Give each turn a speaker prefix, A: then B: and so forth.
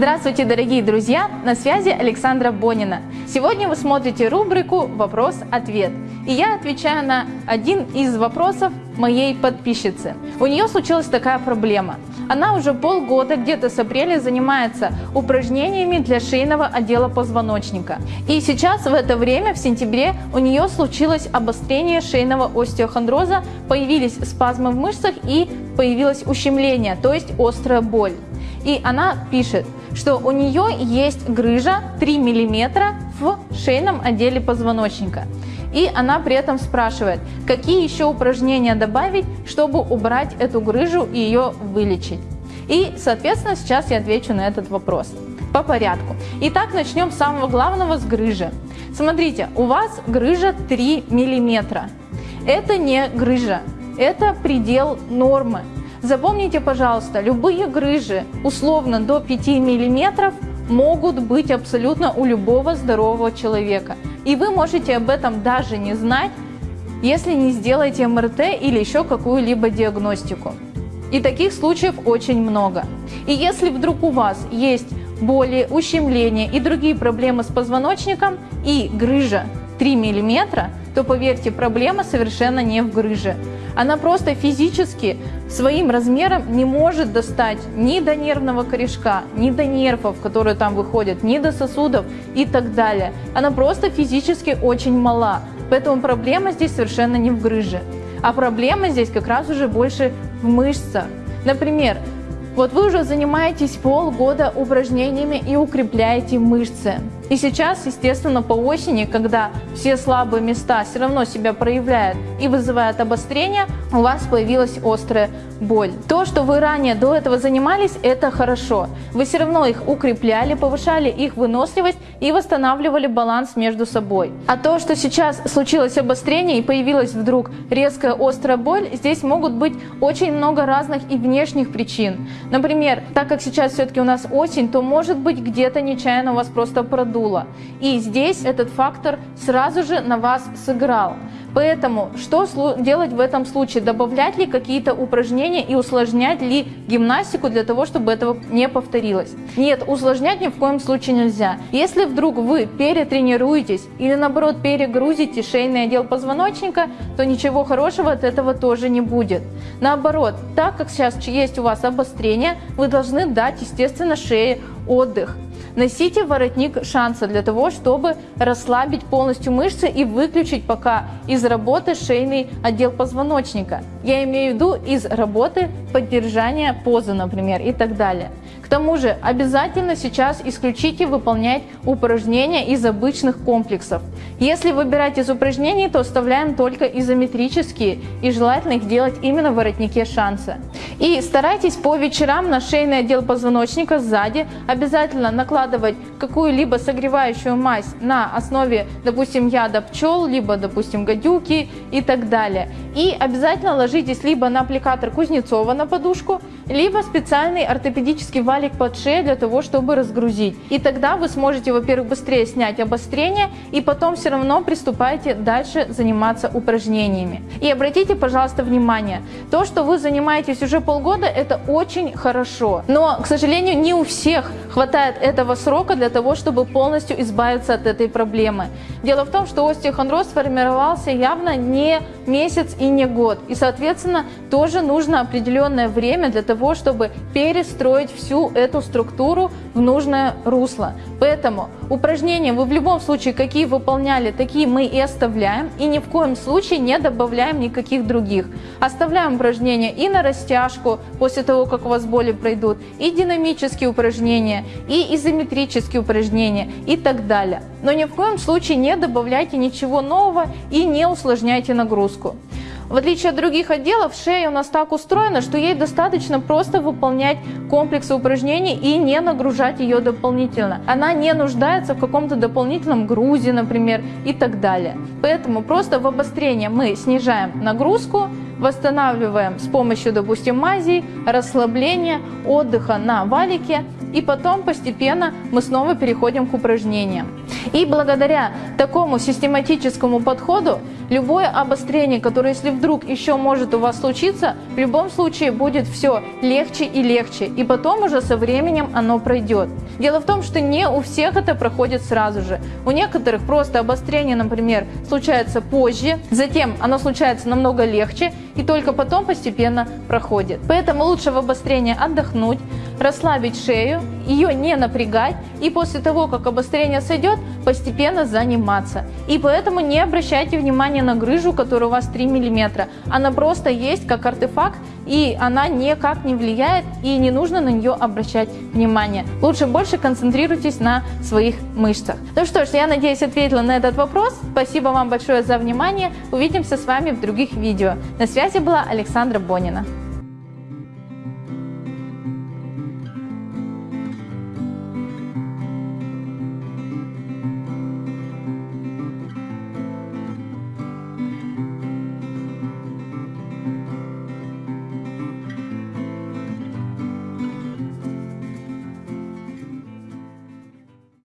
A: Здравствуйте, дорогие друзья! На связи Александра Бонина. Сегодня вы смотрите рубрику «Вопрос-ответ». И я отвечаю на один из вопросов моей подписчицы. У нее случилась такая проблема. Она уже полгода, где-то с апреля, занимается упражнениями для шейного отдела позвоночника. И сейчас в это время, в сентябре, у нее случилось обострение шейного остеохондроза, появились спазмы в мышцах и появилось ущемление, то есть острая боль. И она пишет, что у нее есть грыжа 3 мм в шейном отделе позвоночника. И она при этом спрашивает, какие еще упражнения добавить, чтобы убрать эту грыжу и ее вылечить. И, соответственно, сейчас я отвечу на этот вопрос по порядку. Итак, начнем с самого главного, с грыжи. Смотрите, у вас грыжа 3 мм. Это не грыжа, это предел нормы. Запомните, пожалуйста, любые грыжи условно до 5 мм могут быть абсолютно у любого здорового человека. И вы можете об этом даже не знать, если не сделаете МРТ или еще какую-либо диагностику. И таких случаев очень много. И если вдруг у вас есть боли, ущемления и другие проблемы с позвоночником и грыжа 3 мм, то поверьте, проблема совершенно не в грыже. Она просто физически своим размером не может достать ни до нервного корешка, ни до нервов, которые там выходят, ни до сосудов и так далее. Она просто физически очень мала. Поэтому проблема здесь совершенно не в грыже. А проблема здесь как раз уже больше в мышцах. Например, вот вы уже занимаетесь полгода упражнениями и укрепляете мышцы. И сейчас, естественно, по осени, когда все слабые места все равно себя проявляют и вызывают обострение, у вас появилась острая боль. То, что вы ранее до этого занимались, это хорошо. Вы все равно их укрепляли, повышали их выносливость и восстанавливали баланс между собой. А то, что сейчас случилось обострение и появилась вдруг резкая острая боль, здесь могут быть очень много разных и внешних причин. Например, так как сейчас все-таки у нас осень, то может быть где-то нечаянно у вас просто продуло. И здесь этот фактор сразу же на вас сыграл. Поэтому что делать в этом случае? Добавлять ли какие-то упражнения и усложнять ли гимнастику для того, чтобы этого не повторилось? Нет, усложнять ни в коем случае нельзя. Если вдруг вы перетренируетесь или наоборот перегрузите шейный отдел позвоночника, то ничего хорошего от этого тоже не будет. Наоборот, так как сейчас есть у вас обострение, вы должны дать, естественно, шее отдых. Носите воротник шанса для того, чтобы расслабить полностью мышцы и выключить пока из работы шейный отдел позвоночника. Я имею в виду из работы поддержания позы, например, и так далее. К тому же обязательно сейчас исключите выполнять упражнения из обычных комплексов. Если выбирать из упражнений, то оставляем только изометрические и желательно их делать именно в воротнике шанса. И старайтесь по вечерам на шейный отдел позвоночника сзади обязательно накладывать какую-либо согревающую мазь на основе, допустим, яда пчел, либо, допустим, гадюки и так далее. И обязательно ложитесь либо на аппликатор Кузнецова на подушку, либо специальный ортопедический валик под шею для того, чтобы разгрузить. И тогда вы сможете, во-первых, быстрее снять обострение и потом все равно приступайте дальше заниматься упражнениями. И обратите, пожалуйста, внимание, то, что вы занимаетесь уже полгода, это очень хорошо. Но, к сожалению, не у всех хватает этого срока для того, чтобы полностью избавиться от этой проблемы. Дело в том, что остеохондроз сформировался явно не месяц и не год. И, соответственно, тоже нужно определенное время для того, чтобы перестроить всю эту структуру в нужное русло. Поэтому упражнения вы в любом случае, какие выполняли, такие мы и оставляем. И ни в коем случае не добавляем никаких других. Оставляем упражнения и на растяжку после того, как у вас боли пройдут, и динамические упражнения, и изометрические упражнения и так далее. Но ни в коем случае не добавляйте ничего нового и не усложняйте нагрузку. В отличие от других отделов, шея у нас так устроена, что ей достаточно просто выполнять комплексы упражнений и не нагружать ее дополнительно. Она не нуждается в каком-то дополнительном грузе, например, и так далее. Поэтому просто в обострение мы снижаем нагрузку, восстанавливаем с помощью, допустим, мазей, расслабления, отдыха на валике, и потом постепенно мы снова переходим к упражнениям. И благодаря такому систематическому подходу Любое обострение, которое если вдруг еще может у вас случиться, в любом случае будет все легче и легче, и потом уже со временем оно пройдет. Дело в том, что не у всех это проходит сразу же. У некоторых просто обострение, например, случается позже, затем оно случается намного легче, и только потом постепенно проходит. Поэтому лучше в обострение отдохнуть, расслабить шею, ее не напрягать и после того, как обострение сойдет, постепенно заниматься. И поэтому не обращайте внимания на грыжу, которая у вас 3 мм. Она просто есть как артефакт и она никак не влияет и не нужно на нее обращать внимание. Лучше больше концентрируйтесь на своих мышцах. Ну что ж, я надеюсь ответила на этот вопрос. Спасибо вам большое за внимание. Увидимся с вами в других видео. На связи была Александра Бонина.